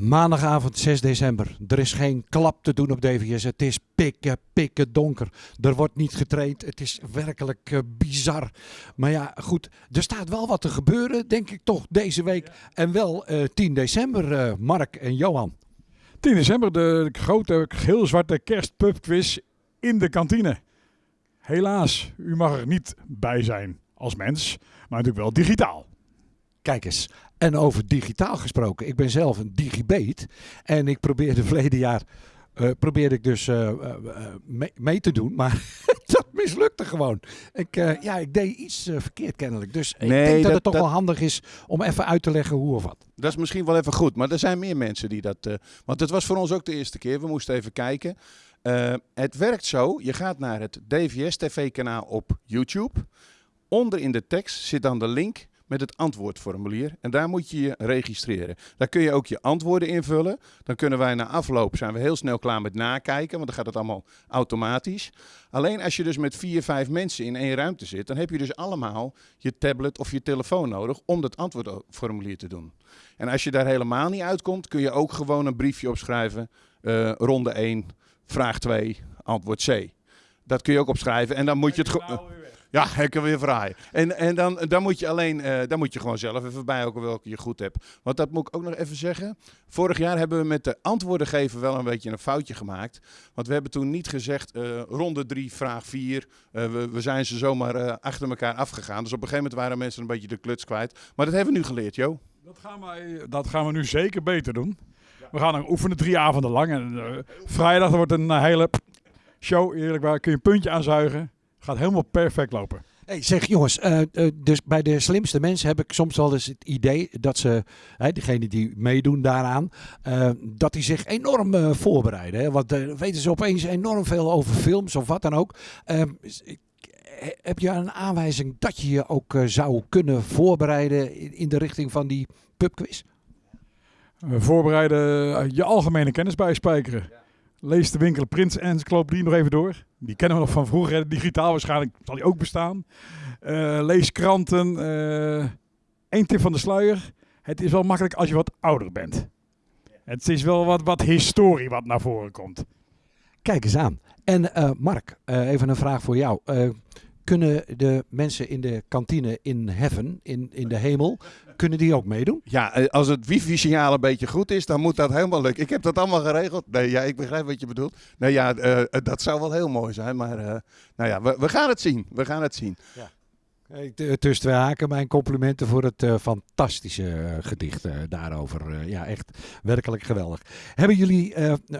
Maandagavond 6 december. Er is geen klap te doen op DVS. Het is pikken, pikken donker. Er wordt niet getraind. Het is werkelijk uh, bizar. Maar ja, goed. Er staat wel wat te gebeuren, denk ik toch, deze week. En wel uh, 10 december, uh, Mark en Johan. 10 december, de grote geel zwarte kerstpubquiz in de kantine. Helaas, u mag er niet bij zijn als mens, maar natuurlijk wel digitaal. Kijk eens, en over digitaal gesproken. Ik ben zelf een digibate. En ik probeerde verleden jaar. Uh, probeerde ik dus uh, uh, mee, mee, te doen, maar dat mislukte gewoon. Ik, ja, ik deed iets verkeerd kennelijk. Dus nee, ik denk dat, dat het toch dat... wel handig is om even uit te leggen hoe of wat. Dat is misschien wel even goed, maar er zijn meer mensen die dat... want het was voor ons ook de eerste keer, we moesten even kijken. het werkt zo, je gaat naar het DVS TV-kanaal op YouTube. Onder in de tekst zit dan de link met het antwoordformulier. En daar moet je je registreren. Daar kun je ook je antwoorden invullen. Dan kunnen wij na afloop zijn we heel snel klaar met nakijken, want dan gaat het allemaal automatisch. Alleen als je dus met vier, vijf mensen in één ruimte zit, dan heb je dus allemaal je tablet of je telefoon nodig om dat antwoordformulier te doen. En als je daar helemaal niet uitkomt, kun je ook gewoon een briefje opschrijven. Uh, ronde 1, vraag 2, antwoord C. Dat kun je ook opschrijven en dan moet je het... Ja, ik kan weer vraaien. En, en dan, dan moet je alleen, uh, dan moet je gewoon zelf even bij welke je goed hebt. Want dat moet ik ook nog even zeggen. Vorig jaar hebben we met de antwoorden geven wel een beetje een foutje gemaakt. Want we hebben toen niet gezegd uh, ronde 3, vraag 4. Uh, we, we, zijn ze zomaar achter elkaar afgegaan. Dus op een gegeven moment waren mensen een beetje de kluts kwijt. Maar dat hebben we nu geleerd, Jo. Dat gaan, wij, dat gaan we nu zeker beter doen. We gaan dan oefenen drie avonden lang. En vrijdag wordt een hele show, eerlijk waar. Kun je een puntje aanzuigen. Gaat helemaal perfect lopen. Hey, zeg jongens, uh, uh, dus bij de slimste mensen heb ik soms wel eens het idee dat ze, hè, degene die meedoen daaraan, uh, dat die zich enorm voorbereiden. Hè? Want weten ze opeens enorm veel over films of wat dan ook. Ehm, heb je een aanwijzing dat je je ook zou kunnen voorbereiden in, in de richting van die pubquiz? voorbereiden, je algemene kennis bijspijkeren. Lees de winkel Prins Encyclopedie nog even door. Die kennen we nog van vroeger. Digitaal waarschijnlijk zal die ook bestaan. Uh, lees kranten. Eén uh, tip van de sluier. Het is wel makkelijk als je wat ouder bent. Het is wel wat, wat historie wat naar voren komt. Kijk eens aan. En uh, Mark, even een vraag voor jou kunnen de mensen in de kantine in heaven, in, in de hemel, kunnen die ook meedoen? Ja, eh, als het wifi-signaal een beetje goed is, dan moet dat helemaal lukken. Ik heb dat allemaal geregeld. Nee, ja, ik begrijp wat je bedoelt. Nee, ja, uh, dat zou wel heel mooi zijn. Maar uh, nou ja, we, we, gaan het zien. We gaan het zien. Ja. Tussen twee haken mijn complimenten voor het uh, fantastische gedicht daarover. ja, echt werkelijk geweldig. Hebben jullie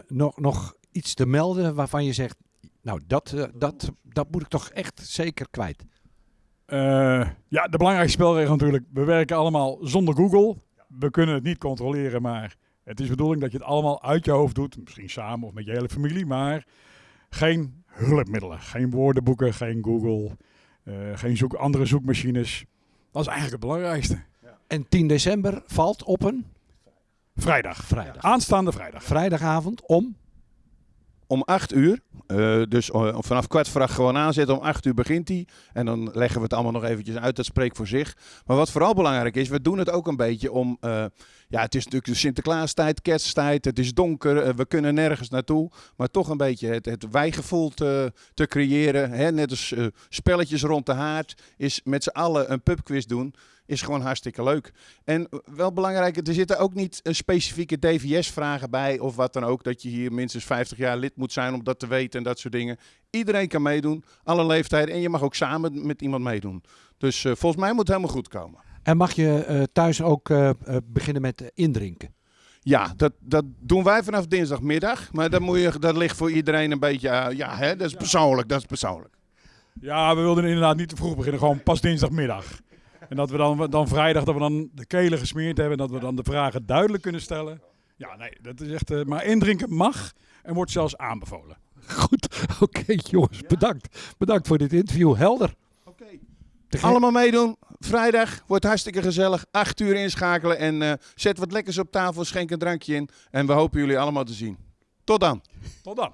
nog, nog iets te melden waarvan je zegt, nou, dat, uh, dat, dat moet ik toch echt zeker kwijt. Uh, ja, de belangrijkste spelregel natuurlijk. We werken allemaal zonder Google. We kunnen het niet controleren, maar het is de bedoeling dat je het allemaal uit je hoofd doet. Misschien samen of met je hele familie, maar geen hulpmiddelen. Geen woordenboeken, geen Google, uh, geen zoek, andere zoekmachines. Dat is eigenlijk het belangrijkste. Ja. En 10 december valt op een? Vrijdag. Vrijdag. Aanstaande vrijdag. Vrijdagavond om? Om 8 uur. Uh, dus uh, vanaf kwart voor gewoon aanzetten. Om 8 uur begint hij. En dan leggen we het allemaal nog eventjes uit. Dat spreekt voor zich. Maar wat vooral belangrijk is, we doen het ook een beetje om. Ja, het is natuurlijk de Sinterklaastijd, kersttijd. Het is donker. we kunnen nergens naartoe. Maar toch een beetje het, het wijgevoel te, te creëren. Hè? Net als spelletjes rond de haard. Is met z'n allen een pubquiz doen is gewoon hartstikke leuk. En wel belangrijk, er zitten ook niet een specifieke DVS-vragen bij of wat dan ook. Dat je hier minstens 50 jaar lid moet zijn om dat te weten en dat soort dingen. Iedereen kan meedoen, alle leeftijden. En je mag ook samen met iemand meedoen. Dus volgens mij moet het helemaal goed komen. En mag je uh, thuis ook uh, beginnen met indrinken? Ja, dat, dat doen wij vanaf dinsdagmiddag. Maar dat, moet je, dat ligt voor iedereen een beetje... ja, hè, dat is persoonlijk, dat is persoonlijk. Ja, we wilden inderdaad niet te vroeg beginnen. Gewoon pas dinsdagmiddag. En dat we dan, dan vrijdag dat we dan de kelen gesmeerd hebben. En dat we dan de vragen duidelijk kunnen stellen. Ja, nee, dat is echt. Uh, maar indrinken mag en wordt zelfs aanbevolen. Goed, oké okay, jongens, bedankt. Bedankt voor dit interview. Helder. Oké. Okay. Allemaal meedoen. Vrijdag wordt hartstikke gezellig. Acht uur inschakelen en uh, zet wat lekkers op tafel. Schenk een drankje in. En we hopen jullie allemaal te zien. Tot dan. Tot dan.